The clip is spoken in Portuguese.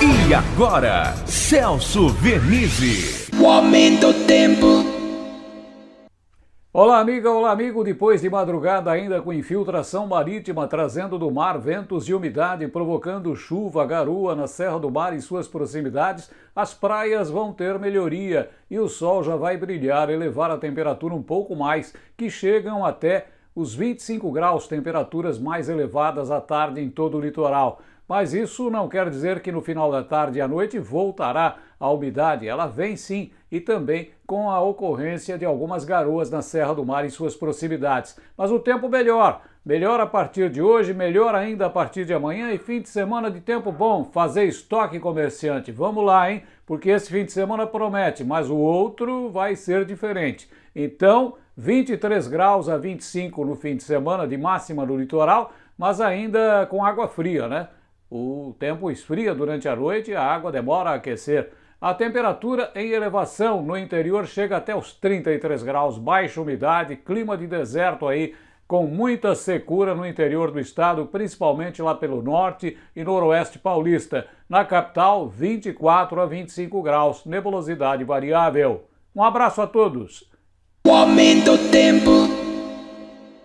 E agora, Celso Vernizzi. O aumento do tempo. Olá, amiga, olá, amigo. Depois de madrugada, ainda com infiltração marítima, trazendo do mar ventos e umidade, provocando chuva, garoa na Serra do Mar e suas proximidades, as praias vão ter melhoria e o sol já vai brilhar, elevar a temperatura um pouco mais, que chegam até os 25 graus, temperaturas mais elevadas à tarde em todo o litoral. Mas isso não quer dizer que no final da tarde e à noite voltará a umidade. Ela vem sim, e também com a ocorrência de algumas garoas na Serra do Mar e suas proximidades. Mas o tempo melhor. Melhor a partir de hoje, melhor ainda a partir de amanhã e fim de semana de tempo bom. Fazer estoque comerciante. Vamos lá, hein? Porque esse fim de semana promete, mas o outro vai ser diferente. Então, 23 graus a 25 no fim de semana de máxima no litoral, mas ainda com água fria, né? O tempo esfria durante a noite e a água demora a aquecer. A temperatura em elevação no interior chega até os 33 graus, baixa umidade, clima de deserto aí, com muita secura no interior do estado, principalmente lá pelo norte e noroeste paulista. Na capital, 24 a 25 graus, nebulosidade variável. Um abraço a todos. O aumento do tempo.